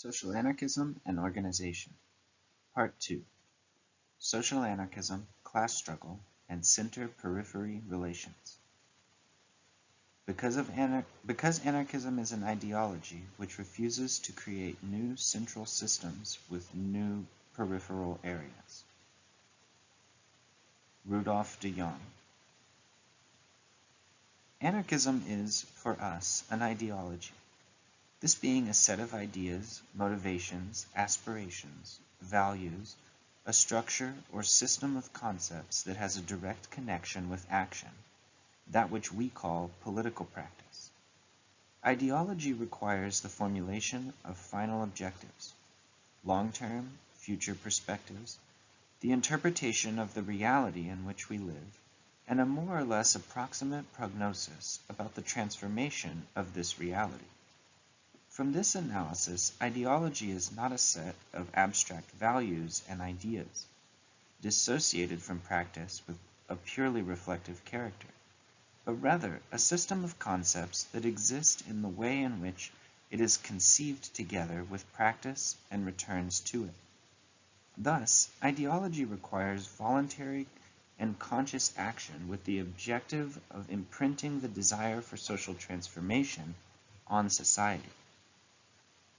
Social Anarchism and Organization. Part 2 Social Anarchism, Class Struggle, and Center-Periphery Relations. Because, of anar because anarchism is an ideology which refuses to create new central systems with new peripheral areas. Rudolf de Jong. Anarchism is, for us, an ideology this being a set of ideas, motivations, aspirations, values, a structure or system of concepts that has a direct connection with action, that which we call political practice. Ideology requires the formulation of final objectives, long-term, future perspectives, the interpretation of the reality in which we live, and a more or less approximate prognosis about the transformation of this reality. From this analysis, ideology is not a set of abstract values and ideas, dissociated from practice with a purely reflective character, but rather a system of concepts that exist in the way in which it is conceived together with practice and returns to it. Thus, ideology requires voluntary and conscious action with the objective of imprinting the desire for social transformation on society.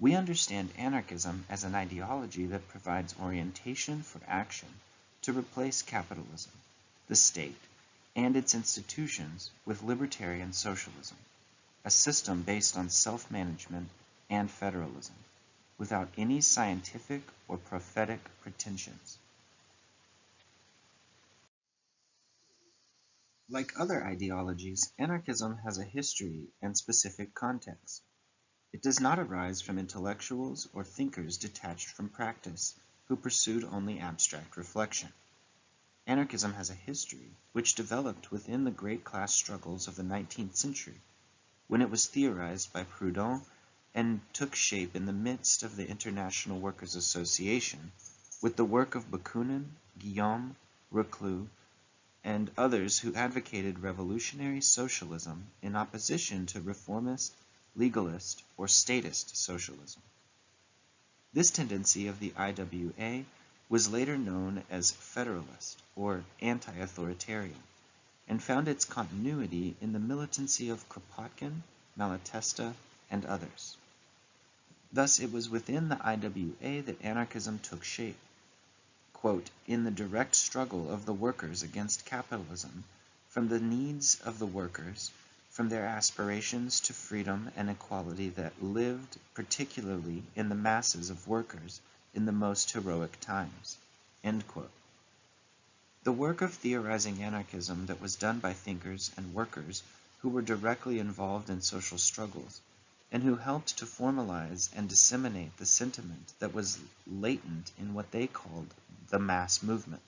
We understand anarchism as an ideology that provides orientation for action to replace capitalism, the state, and its institutions with libertarian socialism, a system based on self-management and federalism, without any scientific or prophetic pretensions. Like other ideologies, anarchism has a history and specific context. It does not arise from intellectuals or thinkers detached from practice, who pursued only abstract reflection. Anarchism has a history which developed within the great class struggles of the 19th century, when it was theorized by Proudhon and took shape in the midst of the International Workers' Association with the work of Bakunin, Guillaume, Reclus, and others who advocated revolutionary socialism in opposition to reformist legalist, or statist socialism. This tendency of the IWA was later known as federalist or anti-authoritarian and found its continuity in the militancy of Kropotkin, Malatesta, and others. Thus it was within the IWA that anarchism took shape. Quote, in the direct struggle of the workers against capitalism, from the needs of the workers from their aspirations to freedom and equality that lived particularly in the masses of workers in the most heroic times." The work of theorizing anarchism that was done by thinkers and workers who were directly involved in social struggles, and who helped to formalize and disseminate the sentiment that was latent in what they called the mass movement.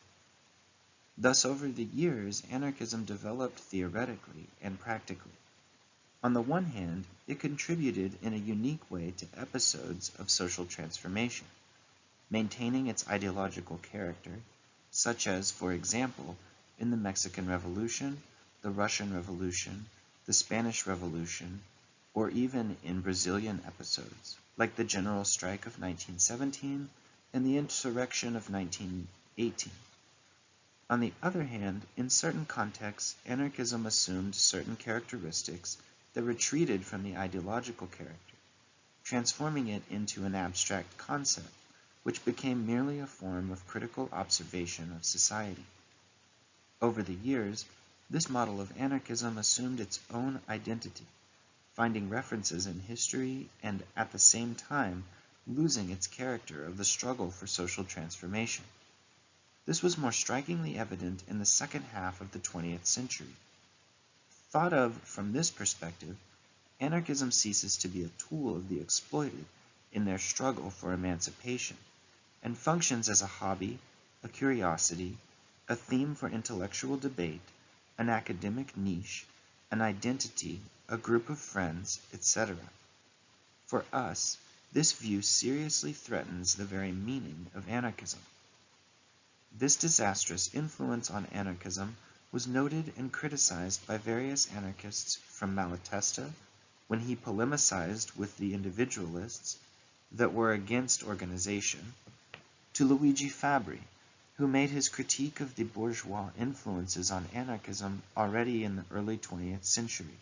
Thus over the years anarchism developed theoretically and practically. On the one hand, it contributed in a unique way to episodes of social transformation, maintaining its ideological character, such as, for example, in the Mexican Revolution, the Russian Revolution, the Spanish Revolution, or even in Brazilian episodes, like the general strike of 1917 and the insurrection of 1918. On the other hand, in certain contexts, anarchism assumed certain characteristics that retreated from the ideological character, transforming it into an abstract concept, which became merely a form of critical observation of society. Over the years, this model of anarchism assumed its own identity, finding references in history and at the same time losing its character of the struggle for social transformation. This was more strikingly evident in the second half of the 20th century, Thought of from this perspective, anarchism ceases to be a tool of the exploited in their struggle for emancipation, and functions as a hobby, a curiosity, a theme for intellectual debate, an academic niche, an identity, a group of friends, etc. For us, this view seriously threatens the very meaning of anarchism. This disastrous influence on anarchism was noted and criticized by various anarchists from Malatesta when he polemicized with the individualists that were against organization, to Luigi Fabbri, who made his critique of the bourgeois influences on anarchism already in the early 20th century,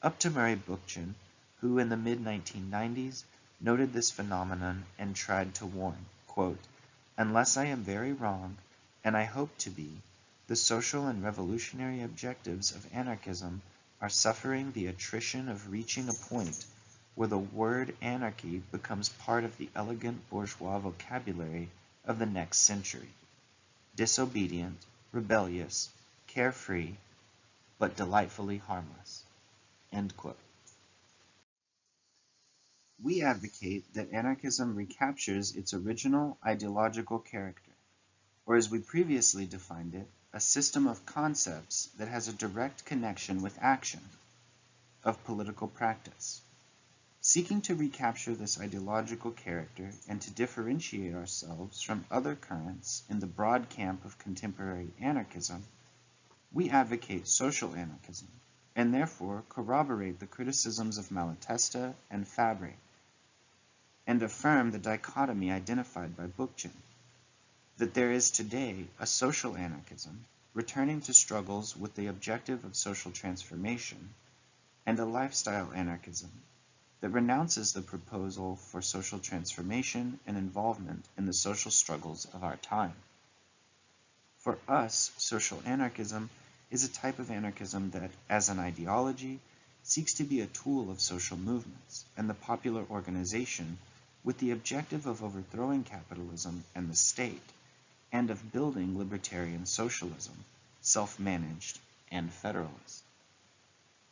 up to Murray Bookchin, who in the mid-1990s noted this phenomenon and tried to warn, quote, unless I am very wrong, and I hope to be, the social and revolutionary objectives of anarchism are suffering the attrition of reaching a point where the word anarchy becomes part of the elegant bourgeois vocabulary of the next century. Disobedient, rebellious, carefree, but delightfully harmless. We advocate that anarchism recaptures its original ideological character, or as we previously defined it, a system of concepts that has a direct connection with action, of political practice. Seeking to recapture this ideological character and to differentiate ourselves from other currents in the broad camp of contemporary anarchism, we advocate social anarchism, and therefore corroborate the criticisms of Malatesta and Fabbri, and affirm the dichotomy identified by Bookchin, that there is today a social anarchism, returning to struggles with the objective of social transformation, and a lifestyle anarchism, that renounces the proposal for social transformation and involvement in the social struggles of our time. For us, social anarchism is a type of anarchism that, as an ideology, seeks to be a tool of social movements and the popular organization with the objective of overthrowing capitalism and the state, and of building libertarian socialism, self-managed and federalist.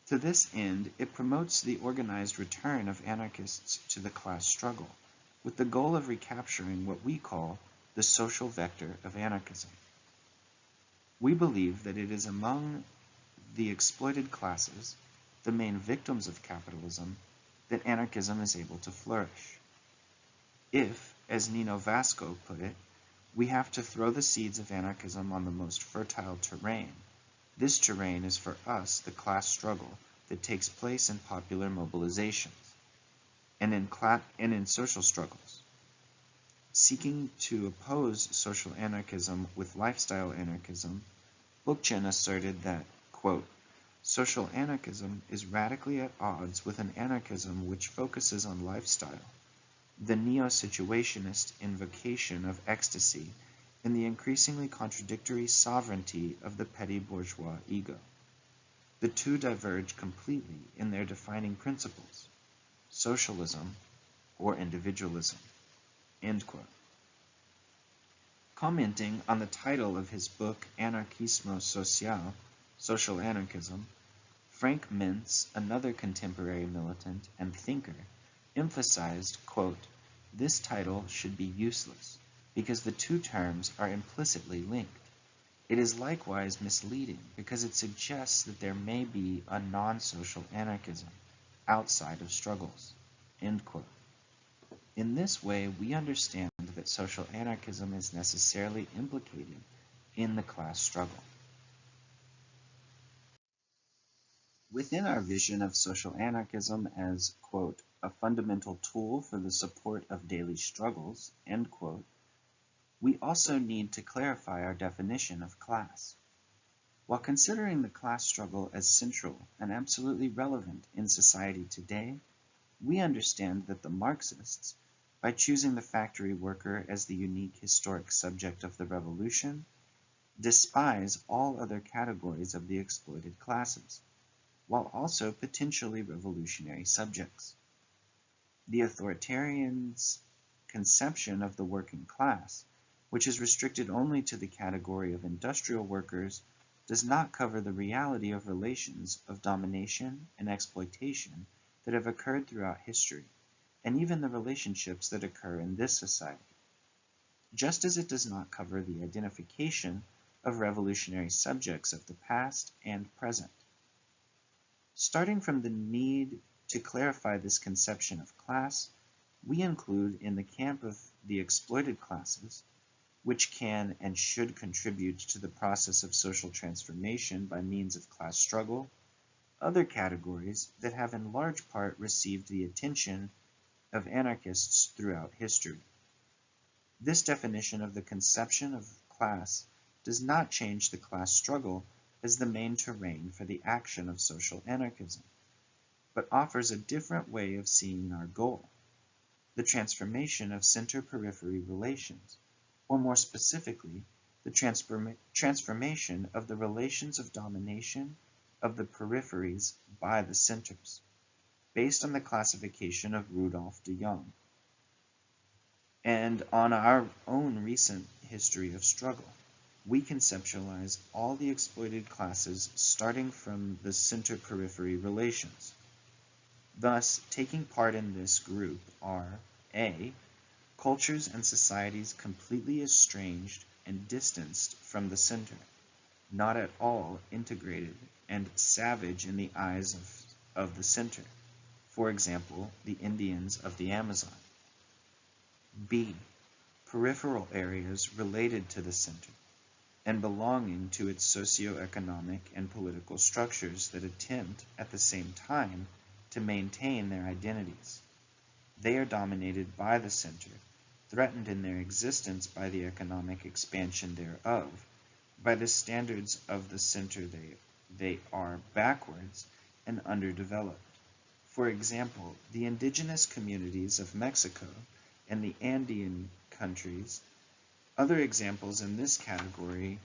To this end, it promotes the organized return of anarchists to the class struggle, with the goal of recapturing what we call the social vector of anarchism. We believe that it is among the exploited classes, the main victims of capitalism, that anarchism is able to flourish. If, as Neno Vasco put it, we have to throw the seeds of anarchism on the most fertile terrain, this terrain is for us the class struggle that takes place in popular mobilizations and in, and in social struggles. Seeking to oppose social anarchism with lifestyle anarchism, Bookchin asserted that, quote, social anarchism is radically at odds with an anarchism which focuses on lifestyle, the neo-situationist invocation of ecstasy and the increasingly contradictory sovereignty of the petty bourgeois ego. The two diverge completely in their defining principles, socialism or individualism. Commenting on the title of his book Anarchismo Social, Social Anarchism, Frank Mintz, another contemporary militant and thinker, emphasized, quote, this title should be useless because the two terms are implicitly linked. It is likewise misleading because it suggests that there may be a non-social anarchism outside of struggles. In this way, we understand that social anarchism is necessarily implicated in the class struggle. Within our vision of social anarchism as, quote, a fundamental tool for the support of daily struggles, end quote, we also need to clarify our definition of class. While considering the class struggle as central and absolutely relevant in society today, we understand that the Marxists, by choosing the factory worker as the unique historic subject of the revolution, despise all other categories of the exploited classes, while also potentially revolutionary subjects. The authoritarians' conception of the working class which is restricted only to the category of industrial workers, does not cover the reality of relations of domination and exploitation that have occurred throughout history, and even the relationships that occur in this society. Just as it does not cover the identification of revolutionary subjects of the past and present. Starting from the need to clarify this conception of class, we include in the camp of the exploited classes which can and should contribute to the process of social transformation by means of class struggle, other categories that have in large part received the attention of anarchists throughout history. This definition of the conception of class does not change the class struggle as the main terrain for the action of social anarchism, but offers a different way of seeing our goal, the transformation of center-periphery relations, or more specifically, the transform transformation of the relations of domination of the peripheries by the centers, based on the classification of Rudolf de Jong, and on our own recent history of struggle. We conceptualize all the exploited classes starting from the center-periphery relations. Thus, taking part in this group are a. Cultures and societies completely estranged and distanced from the center, not at all integrated and savage in the eyes of, of the center, for example, the Indians of the Amazon. B. Peripheral areas related to the center and belonging to its socio-economic and political structures that attempt, at the same time, to maintain their identities. They are dominated by the center, threatened in their existence by the economic expansion thereof, by the standards of the center they, they are backwards and underdeveloped. For example, the indigenous communities of Mexico and the Andean countries. Other examples in this category,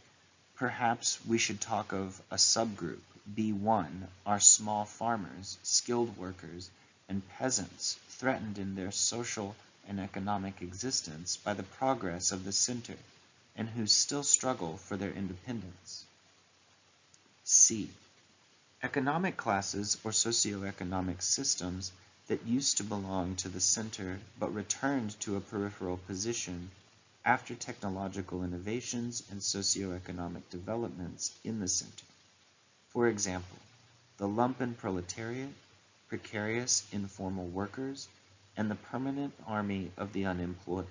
perhaps we should talk of a subgroup, B1, are small farmers, skilled workers, and peasants threatened in their social and economic existence by the progress of the center and who still struggle for their independence. C. Economic classes or socioeconomic systems that used to belong to the center but returned to a peripheral position after technological innovations and socioeconomic developments in the center. For example, the lumpen proletariat, precarious informal workers, and the permanent army of the unemployed.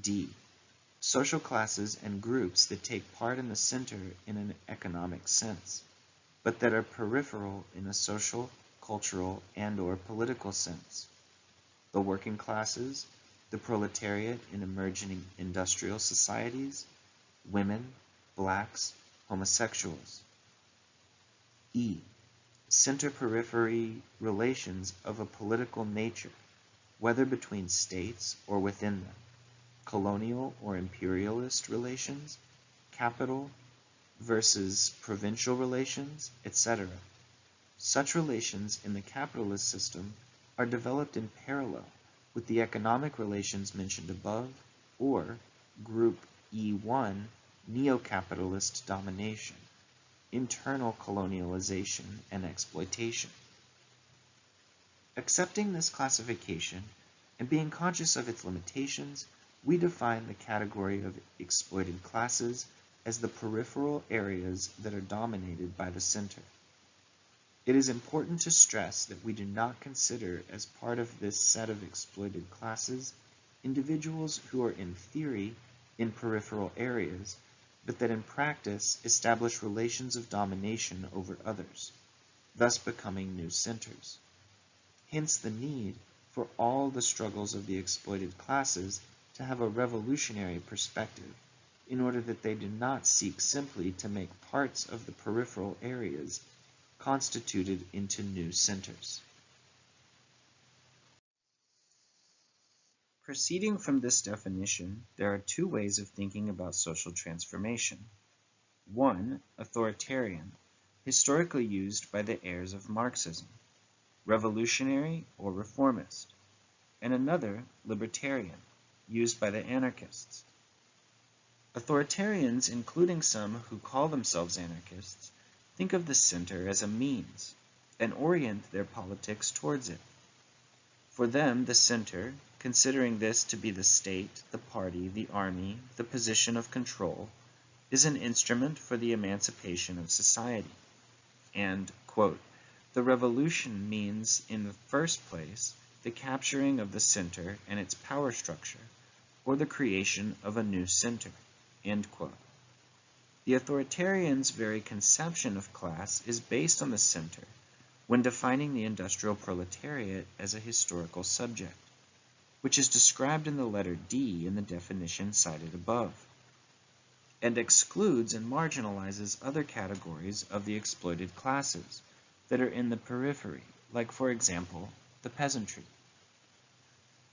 D. Social classes and groups that take part in the center in an economic sense, but that are peripheral in a social cultural, and or political sense. The working classes, the proletariat in emerging industrial societies, women, blacks, homosexuals. E. Center-periphery relations of a political nature, whether between states or within them, colonial or imperialist relations, capital versus provincial relations, etc. Such relations in the capitalist system are developed in parallel with the economic relations mentioned above or Group E1 neo-capitalist domination, internal colonialization and exploitation. Accepting this classification and being conscious of its limitations, we define the category of exploited classes as the peripheral areas that are dominated by the center. It is important to stress that we do not consider as part of this set of exploited classes individuals who are in theory in peripheral areas, but that in practice establish relations of domination over others, thus becoming new centers. Hence the need for all the struggles of the exploited classes to have a revolutionary perspective in order that they do not seek simply to make parts of the peripheral areas constituted into new centers. Proceeding from this definition, there are two ways of thinking about social transformation. One, authoritarian, historically used by the heirs of Marxism, revolutionary or reformist, and another, libertarian, used by the anarchists. Authoritarians, including some who call themselves anarchists, think of the center as a means and orient their politics towards it. For them, the center, considering this to be the state, the party, the army, the position of control, is an instrument for the emancipation of society. And, quote, the revolution means, in the first place, the capturing of the center and its power structure, or the creation of a new center, end quote. The authoritarian's very conception of class is based on the center, when defining the industrial proletariat as a historical subject, which is described in the letter D in the definition cited above, and excludes and marginalizes other categories of the exploited classes that are in the periphery, like for example, the peasantry.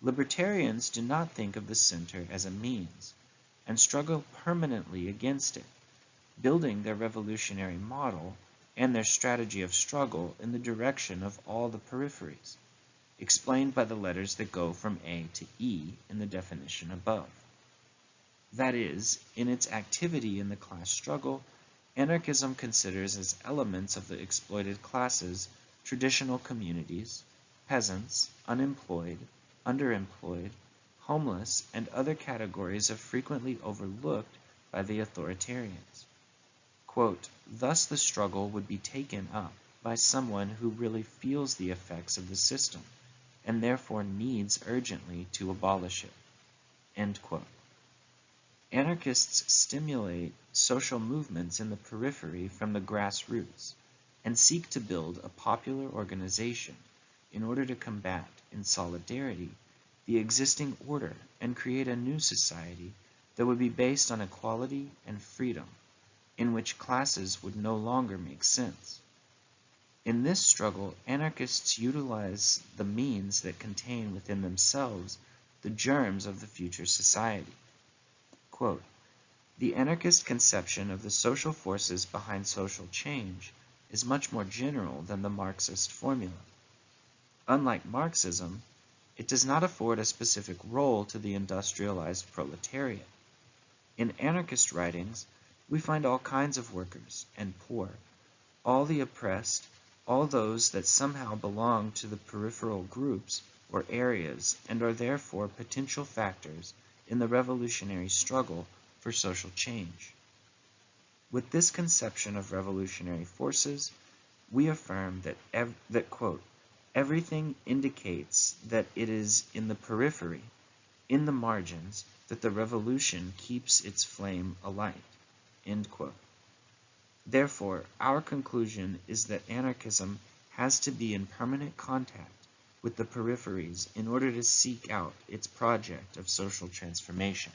Libertarians do not think of the center as a means, and struggle permanently against it, building their revolutionary model and their strategy of struggle in the direction of all the peripheries, explained by the letters that go from A to E in the definition above. That is, in its activity in the class struggle, anarchism considers as elements of the exploited classes traditional communities, peasants, unemployed, underemployed, homeless, and other categories of frequently overlooked by the authoritarians. Quote, Thus the struggle would be taken up by someone who really feels the effects of the system and therefore needs urgently to abolish it. End quote. Anarchists stimulate social movements in the periphery from the grassroots and seek to build a popular organization in order to combat, in solidarity, the existing order and create a new society that would be based on equality and freedom, in which classes would no longer make sense. In this struggle, anarchists utilize the means that contain within themselves the germs of the future society. Quote, the anarchist conception of the social forces behind social change is much more general than the Marxist formula. Unlike Marxism, it does not afford a specific role to the industrialized proletariat. In anarchist writings, we find all kinds of workers and poor, all the oppressed, all those that somehow belong to the peripheral groups or areas and are therefore potential factors in the revolutionary struggle for social change. With this conception of revolutionary forces, we affirm that, that quote, everything indicates that it is in the periphery, in the margins, that the revolution keeps its flame alight. Therefore, our conclusion is that anarchism has to be in permanent contact with the peripheries in order to seek out its project of social transformation.